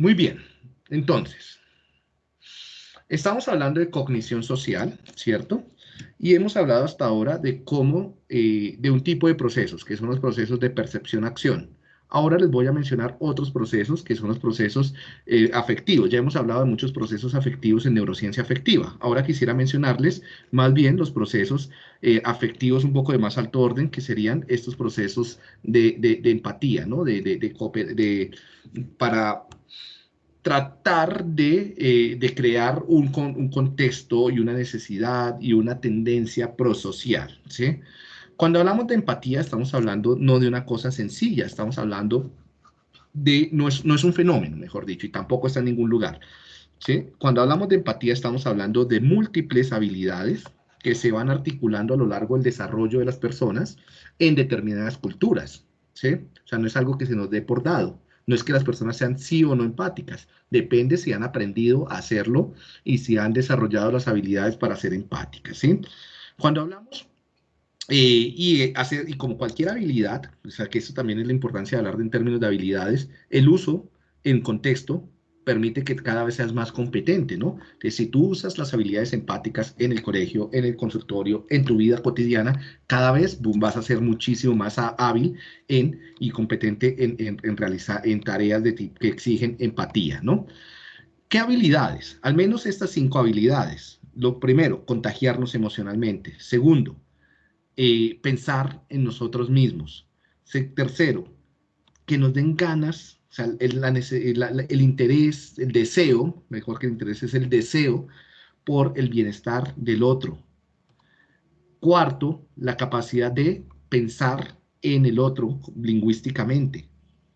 Muy bien, entonces, estamos hablando de cognición social, ¿cierto? Y hemos hablado hasta ahora de cómo, eh, de un tipo de procesos, que son los procesos de percepción-acción. Ahora les voy a mencionar otros procesos que son los procesos eh, afectivos. Ya hemos hablado de muchos procesos afectivos en neurociencia afectiva. Ahora quisiera mencionarles más bien los procesos eh, afectivos un poco de más alto orden, que serían estos procesos de, empatía, ¿no? De, de, para tratar de, eh, crear un, contexto y una necesidad y una tendencia prosocial. Cuando hablamos de empatía, estamos hablando no de una cosa sencilla, estamos hablando de, no es, no es un fenómeno, mejor dicho, y tampoco está en ningún lugar. Cuando hablamos de empatía, estamos hablando de múltiples habilidades que se van articulando a lo largo del desarrollo de las personas en determinadas culturas. O sea, no es algo que se nos dé por dado. No es que las personas sean sí o no empáticas. Depende si han aprendido a hacerlo y si han desarrollado las habilidades para ser empáticas. ¿sí? Cuando hablamos eh, y, eh, hacer, y como cualquier habilidad, o sea que eso también es la importancia de hablar en términos de habilidades, el uso en contexto permite que cada vez seas más competente, ¿no? Que si tú usas las habilidades empáticas en el colegio, en el consultorio, en tu vida cotidiana, cada vez vas a ser muchísimo más hábil en, y competente en, en, realizar en tareas de que exigen empatía, ¿no? ¿Qué habilidades? Al menos estas cinco habilidades. Lo primero, contagiarnos emocionalmente. Segundo, eh, pensar en nosotros mismos. Tercero, que nos den ganas, o sea, el, interés, el deseo, mejor que el interés es el deseo por el bienestar del otro. Cuarto, la capacidad de pensar en el otro lingüísticamente,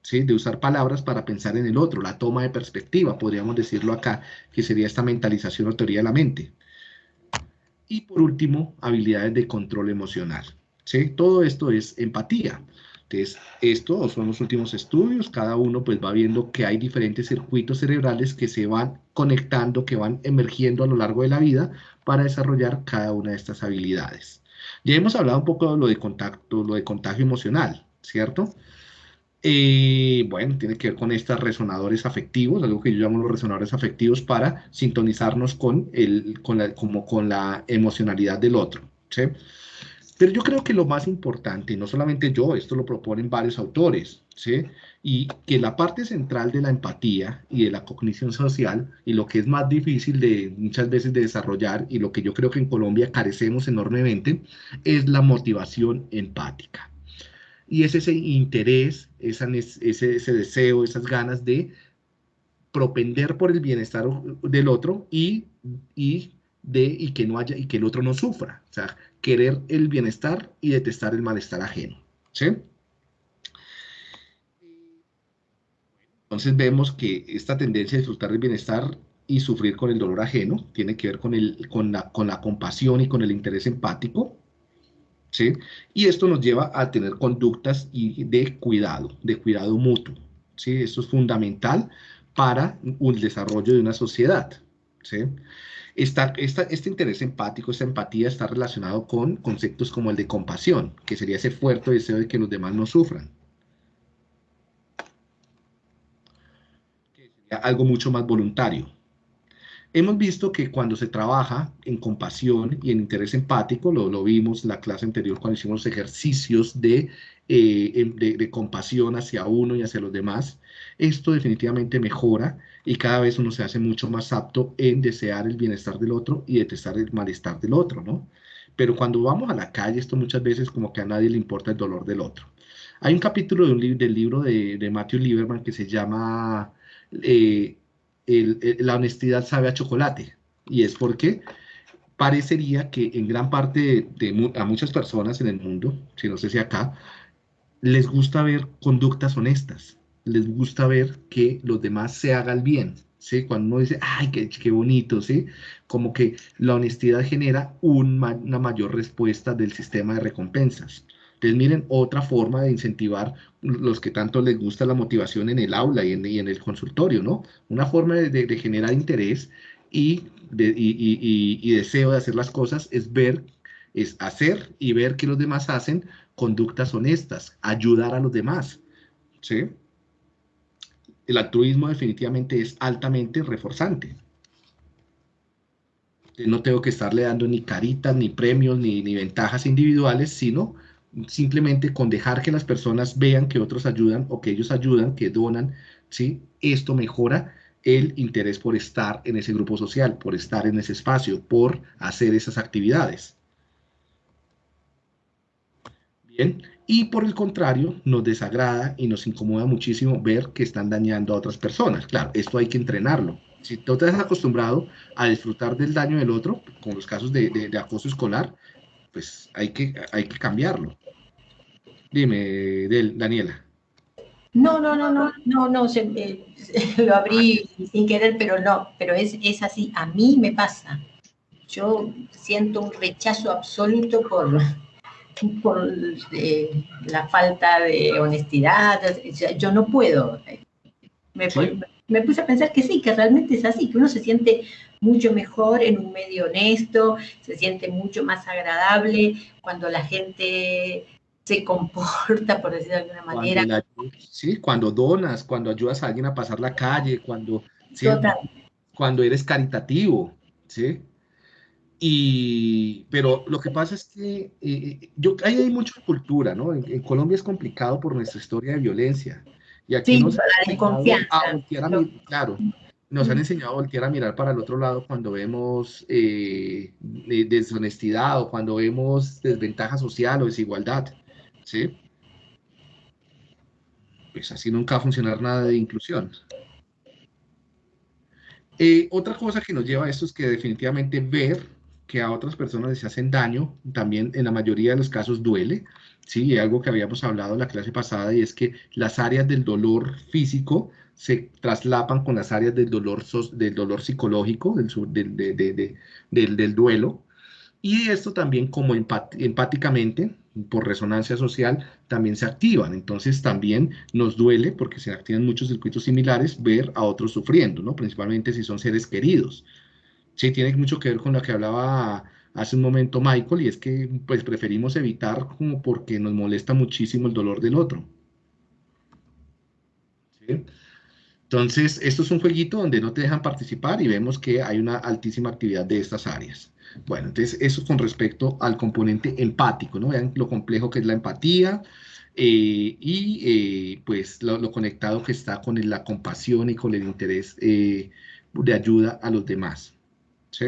¿sí? de usar palabras para pensar en el otro, la toma de perspectiva, podríamos decirlo acá, que sería esta mentalización o teoría de la mente. Y por último, habilidades de control emocional. ¿sí? Todo esto es empatía. Entonces, esto son los últimos estudios, cada uno pues va viendo que hay diferentes circuitos cerebrales que se van conectando, que van emergiendo a lo largo de la vida para desarrollar cada una de estas habilidades. Ya hemos hablado un poco de lo de contacto, lo de contagio emocional, ¿cierto? Eh, bueno, tiene que ver con estos resonadores afectivos, algo que yo llamo los resonadores afectivos para sintonizarnos con, el, con, la, como con la emocionalidad del otro. ¿sí? Pero yo creo que lo más importante, no solamente yo, esto lo proponen varios autores, ¿sí? y que la parte central de la empatía y de la cognición social, y lo que es más difícil de muchas veces de desarrollar, y lo que yo creo que en Colombia carecemos enormemente, es la motivación empática y es ese interés, ese, ese deseo, esas ganas de propender por el bienestar del otro y, y, de, y, que no haya, y que el otro no sufra. O sea, querer el bienestar y detestar el malestar ajeno. ¿sí? Entonces vemos que esta tendencia a disfrutar del bienestar y sufrir con el dolor ajeno tiene que ver con, el, con, la, con la compasión y con el interés empático, y esto nos lleva a tener conductas de cuidado, de cuidado mutuo, ¿sí? Esto es fundamental para el desarrollo de una sociedad, ¿sí? Este interés empático, esta empatía está relacionado con conceptos como el de compasión, que sería ese fuerte deseo de que los demás no sufran. algo mucho más voluntario. Hemos visto que cuando se trabaja en compasión y en interés empático, lo, vimos en la clase anterior cuando hicimos ejercicios de, eh, de, compasión hacia uno y hacia los demás, esto definitivamente mejora y cada vez uno se hace mucho más apto en desear el bienestar del otro y detestar el malestar del otro, ¿no? Pero cuando vamos a la calle, esto muchas veces como que a nadie le importa el dolor del otro. Hay un capítulo de un del libro de, de Matthew Lieberman que se llama... Eh, la honestidad sabe a chocolate. Y es porque parecería que en gran parte de, a muchas personas en el mundo, si no sé si acá, les gusta ver conductas honestas, les gusta ver que los demás se hagan bien, ¿sí? Cuando uno dice, ay, qué, qué bonito, ¿sí? Como que la honestidad genera una mayor respuesta del sistema de recompensas. Entonces, miren, otra forma de incentivar los que tanto les gusta la motivación en el aula y en, el consultorio, ¿no? Una forma de, generar interés y, y, deseo de hacer las cosas es ver, es hacer y ver que los demás hacen conductas honestas, ayudar a los demás, ¿sí? El altruismo definitivamente es altamente reforzante. No tengo que estarle dando ni caritas, ni premios, ni, ni ventajas individuales, sino simplemente con dejar que las personas vean que otros ayudan o que ellos ayudan, que donan, ¿sí? Esto mejora el interés por estar en ese grupo social, por estar en ese espacio, por hacer esas actividades. Bien, y por el contrario, nos desagrada y nos incomoda muchísimo ver que están dañando a otras personas. Claro, esto hay que entrenarlo. Si tú te has acostumbrado a disfrutar del daño del otro, con los casos de, acoso escolar, pues hay que, hay que cambiarlo. Dime, Daniela. No, no, no, no, no, no, eh, lo abrí sin querer, pero no, pero es, es así, a mí me pasa. Yo siento un rechazo absoluto por, por eh, la falta de honestidad, yo no puedo. Me, me, puse a pensar que sí, que realmente es así, que uno se siente mucho mejor en un medio honesto, se siente mucho más agradable cuando la gente se comporta, por decirlo de alguna manera. sí, cuando donas, cuando ayudas a alguien a pasar la calle, cuando, cuando eres caritativo, ¿sí? Y, pero lo que pasa es que eh, yo, ahí hay mucha cultura, ¿no? En, Colombia es complicado por nuestra historia de violencia. Y aquí nos han enseñado a voltear a claro, nos han enseñado a voltear a mirar para el otro lado cuando vemos eh, deshonestidad o cuando vemos desventaja social o desigualdad. ¿sí? Pues así nunca va a funcionar nada de inclusión. Eh, otra cosa que nos lleva a esto es que definitivamente ver que a otras personas les hacen daño, también en la mayoría de los casos duele, ¿sí? algo que habíamos hablado en la clase pasada y es que las áreas del dolor físico se traslapan con las áreas del dolor, del dolor psicológico, del, del, del duelo, y esto también como empáticamente por resonancia social también se activan. Entonces también nos duele, porque se activan muchos circuitos similares, ver a otros sufriendo, ¿no? Principalmente si son seres queridos. Sí, tiene mucho que ver con lo que hablaba hace un momento Michael, y es que pues preferimos evitar como porque nos molesta muchísimo el dolor del otro. Entonces, esto es un jueguito donde no te dejan participar y vemos que hay una altísima actividad de estas áreas. Bueno, entonces eso con respecto al componente empático, ¿no? Vean lo complejo que es la empatía eh, y eh, pues lo, conectado que está con la compasión y con el interés eh, de ayuda a los demás, ¿sí?